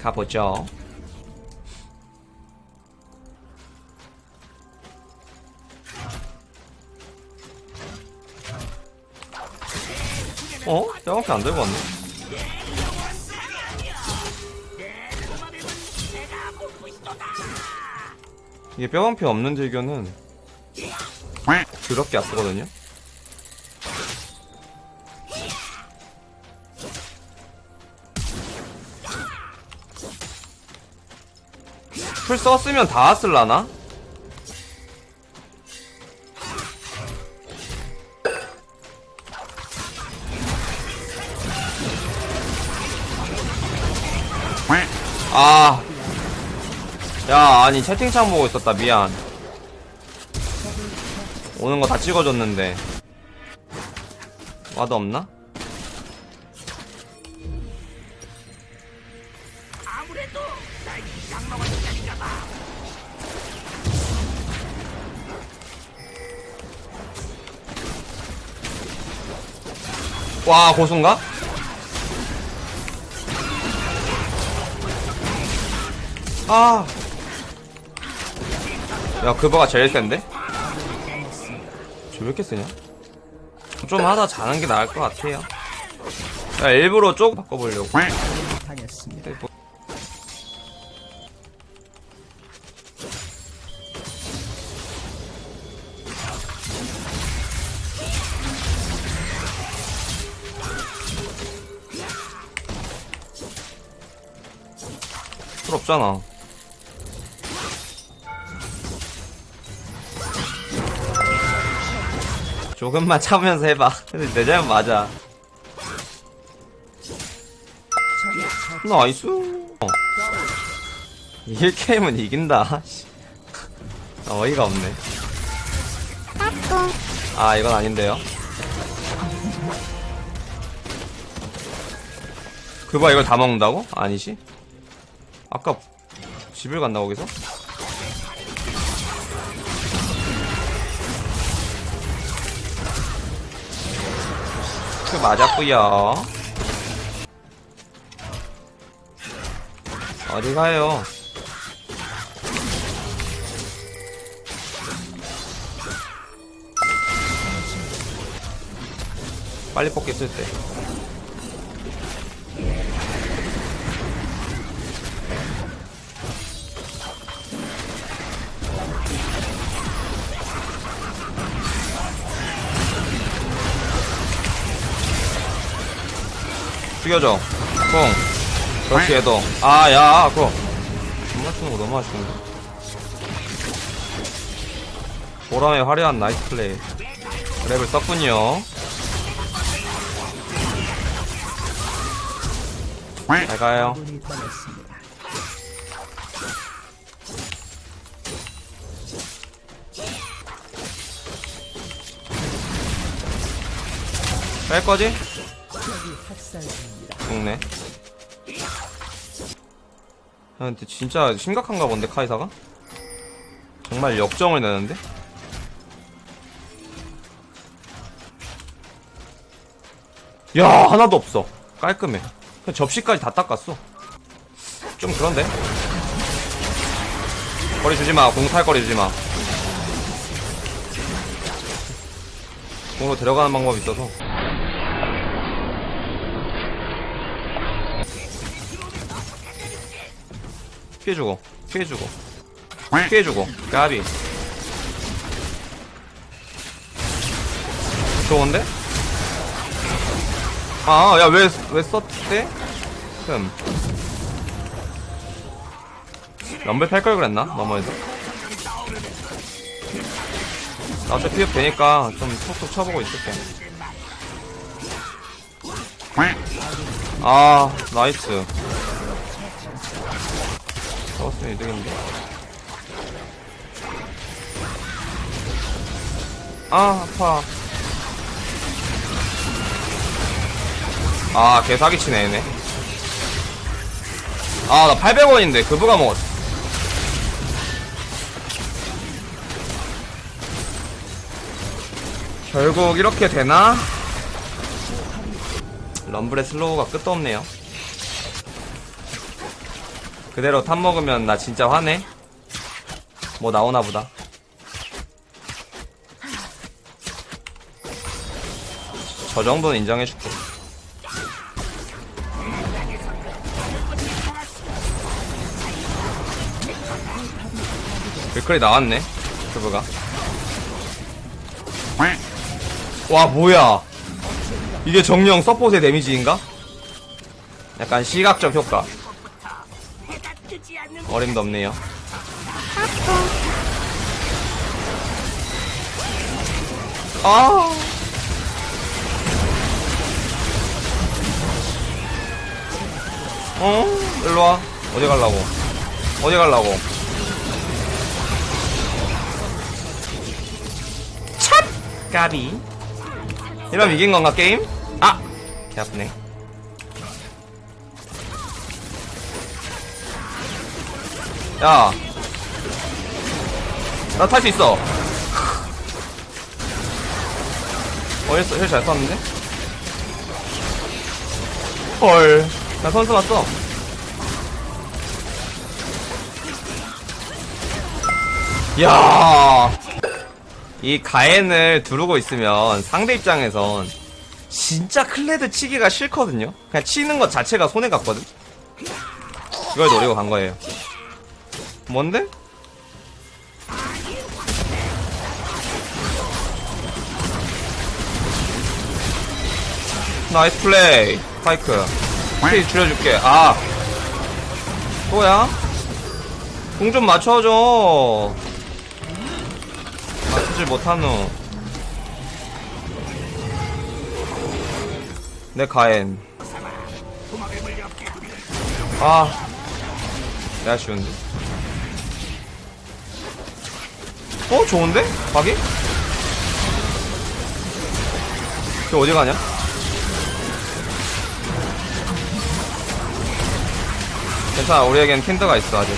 가보죠. 어? 뼈밖에 안 들고 왔네. 이게 뼈방피 없는 딜교는 더럽게 아프거든요. 풀 썼으면 다 쓸라나? 아. 야, 아니, 채팅창 보고 있었다. 미안. 오는 거 다 찍어줬는데. 와도 없나? 와, 고수인가? 아. 야, 그거가 제일 센데? 저왜 이렇게 쓰냐? 좀 하다 자는 게 나을 것 같아요. 야, 일부러 쪽 바꿔보려고. 당했습니다. 뭐- 풀 없잖아. 조금만 참으면서 해봐. 근데 내 잘못 맞아. nice. 어. 1게임은 이긴다. 씨. 아, 어이가 없네. 아, 이건 아닌데요. 그봐 이걸 다 먹는다고? 아니지? 아까 집을 갔나 거기서? 그 맞았구요. 어디 가요? 빨리 쓸 때. 죽여줘. 콩. 그렇지, 얘도. 아, 야, 그거. 안 맞추는 거 너무 아쉬운데. 보람의 화려한 나이스 플레이. 랩을 썼군요. 잘 가요. 뺄 거지? 죽네. 아, 근데 진짜 심각한가 본데, 카이사가? 정말 역정을 내는데? 야, 하나도 없어. 깔끔해. 그냥 접시까지 다 닦았어. 좀 그런데? 거리 주지 마. 공탈 거리 주지 마. 공으로 데려가는 방법이 있어서. 피해주고, 피해주고, 피해주고, 까비. 좋은데? 아, 야, 왜, 왜 썼대? 흠. 럼블 팔걸 그랬나? 너머에서. 나 어차피 피업 되니까 좀 톡톡 쳐보고 있을게. 아, 나이스. 잡았으면 이득인데. 아, 아파. 아, 개 사기치네, 얘네. 아, 나 800원인데, 그부가 먹었어. 결국 이렇게 되나? 럼블의 slow가 끝도 없네요. 그대로 top 먹으면 나 진짜 화내. 뭐 나오나 보다. 저 정도는 인정해줄게. 글클이 나왔네. 큐브가. 와, 뭐야. 이게 정령 서폿의 데미지인가? 약간 시각적 효과. 어림도 없네요. 아. 어? 일로 와. 어디 갈라고? 어디 갈라고? 찹! 까비. 이러면 이긴 건가, 게임? 아! 개 아프네. 야. 나 탈 수 있어. 어, heal, heal 잘 쐈는데? 헐. 나 선수 맞어. 야. 이 가엔을 두르고 있으면 상대 입장에선 진짜 클레드 치기가 싫거든요. 그냥 치는 것 자체가 손해 같거든. 이걸 노리고 간 거예요. 뭔데? 나이스 플레이. 파이크. 스테이 줄여줄게. 아. 또야? 공 좀 맞춰줘. 맞추질 못하노. 내 가엔. 아. 내가 쉬운데. 어? 좋은데? 가기? 저 어디 가냐? 괜찮아, 우리에겐 킨드가 있어, 아직.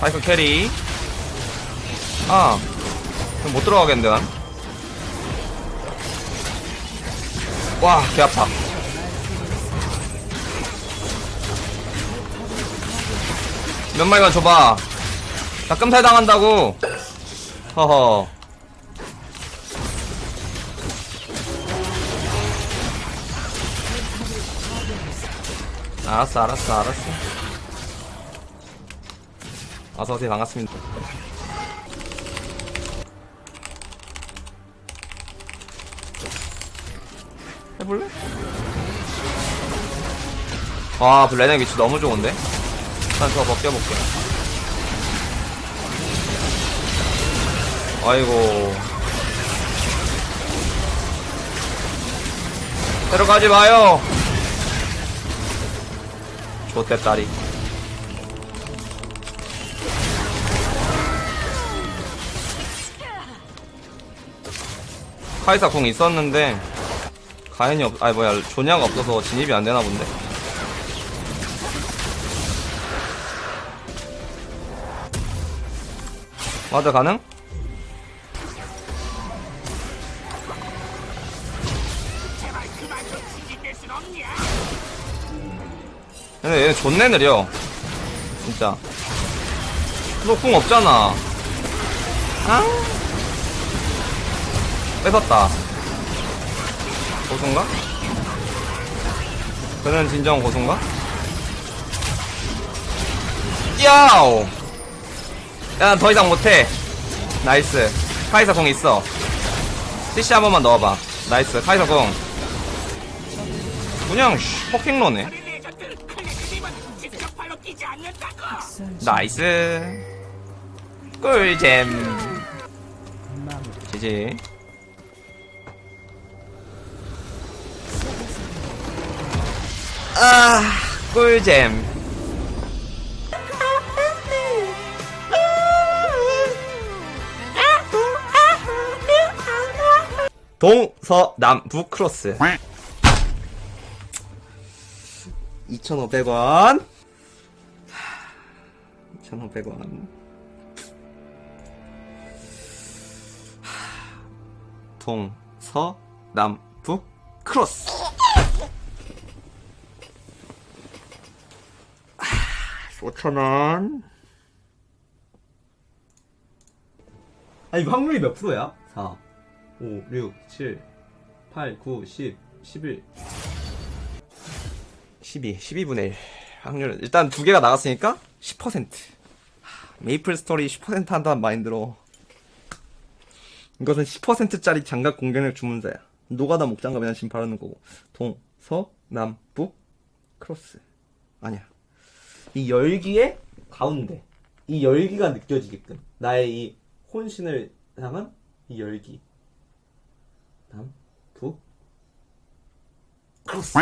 파이크 캐리. 아. 그럼 못 들어가겠는데, 난? 와, 개 아파. 몇 마리만 줘봐. 나 끔살 당한다고. 허허. 알았어, 알았어, 알았어. 어서오세요, 반갑습니다. 해볼래? 아, 블레넥 위치 너무 좋은데? 일단 저거 벗겨볼게. 아이고. 데려가지 마요! 좋대, 딸이. 카이사 궁 있었는데, 가연이 없, 아니 뭐야, 조냐가 없어서 진입이 안 되나 본데? ward 가능? 근데 얘는 존내 느려 진짜 너 궁 없잖아 아 뺏었다 고수인가? 그는 진정 고수인가? 야오 야, 더 이상 못해. 나이스. 카이사 공 있어. CC 한 번만 넣어봐. 나이스. 카이사 공. 그냥, 씨, 퍼킹러네. 나이스. 꿀잼. 지지. 아, 꿀잼. 동서남북 크로스. 2,500원. 2,500원. 동서남북 크로스. 5,000원. 아니 확률이 몇 프로야? 4 5, 6, 7, 8, 9, 10, 11. 12, 12분의 1. 확률은, 일단 두 개가 나갔으니까 10%. 하, 메이플 스토리 10% 한다는 마인드로. 이것은 10%짜리 장갑 공격력 주문서야. 노가다 목장갑이나 지금 바르는 거고. 동, 서, 남, 북, 크로스. 아니야. 이 열기의 가운데. 이 열기가 느껴지게끔. 나의 이 혼신을 향한 이 열기. 남, 북, 크로스.